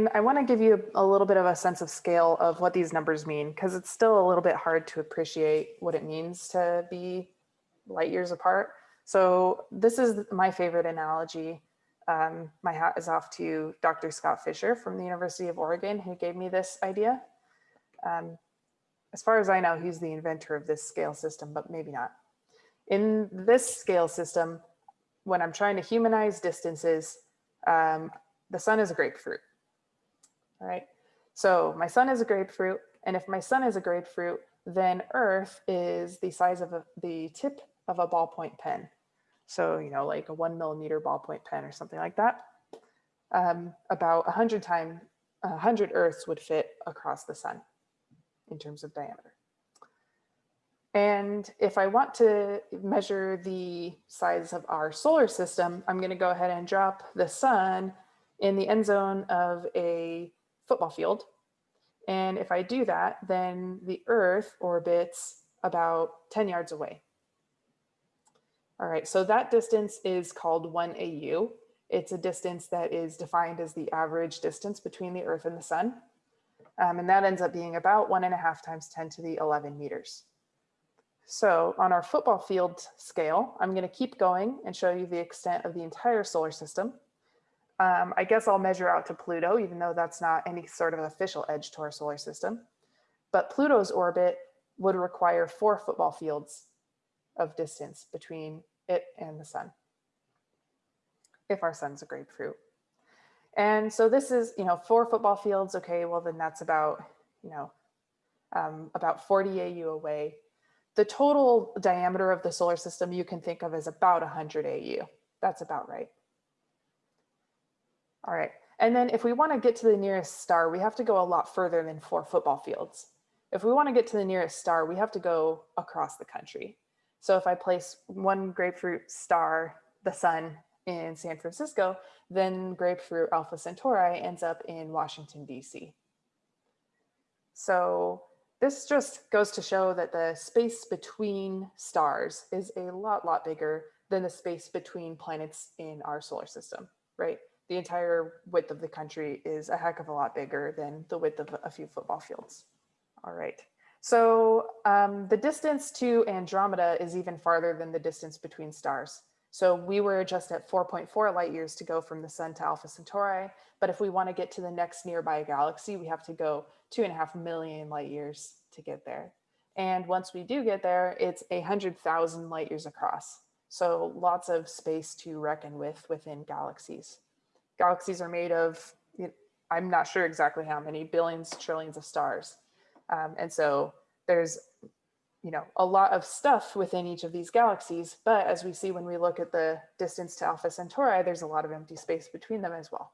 And I want to give you a little bit of a sense of scale of what these numbers mean, because it's still a little bit hard to appreciate what it means to be light years apart. So this is my favorite analogy. Um, my hat is off to Dr. Scott Fisher from the University of Oregon, who gave me this idea. Um, as far as I know, he's the inventor of this scale system, but maybe not. In this scale system, when I'm trying to humanize distances, um, the sun is a grapefruit. Right. So my sun is a grapefruit. And if my sun is a grapefruit, then Earth is the size of a, the tip of a ballpoint pen. So, you know, like a one millimeter ballpoint pen or something like that. Um, about a hundred times, a hundred Earths would fit across the sun in terms of diameter. And if I want to measure the size of our solar system, I'm going to go ahead and drop the sun in the end zone of a football field. And if I do that, then the Earth orbits about 10 yards away. All right, so that distance is called 1 AU. It's a distance that is defined as the average distance between the Earth and the Sun. Um, and that ends up being about one and a half times 10 to the 11 meters. So on our football field scale, I'm going to keep going and show you the extent of the entire solar system. Um, I guess I'll measure out to Pluto, even though that's not any sort of official edge to our solar system. But Pluto's orbit would require four football fields of distance between it and the sun, if our sun's a grapefruit. And so this is, you know, four football fields. Okay, well then that's about, you know, um, about 40 AU away. The total diameter of the solar system you can think of as about 100 AU. That's about right. All right. And then if we want to get to the nearest star, we have to go a lot further than four football fields. If we want to get to the nearest star, we have to go across the country. So if I place one grapefruit star, the sun, in San Francisco, then grapefruit Alpha Centauri ends up in Washington, DC. So this just goes to show that the space between stars is a lot, lot bigger than the space between planets in our solar system, right? The entire width of the country is a heck of a lot bigger than the width of a few football fields. All right. So um, the distance to Andromeda is even farther than the distance between stars. So we were just at 4.4 light years to go from the sun to Alpha Centauri. But if we want to get to the next nearby galaxy, we have to go two and a half million light years to get there. And once we do get there, it's a hundred thousand light years across. So lots of space to reckon with within galaxies. Galaxies are made of, I'm not sure exactly how many billions, trillions of stars. Um, and so there's you know, a lot of stuff within each of these galaxies, but as we see when we look at the distance to Alpha Centauri, there's a lot of empty space between them as well.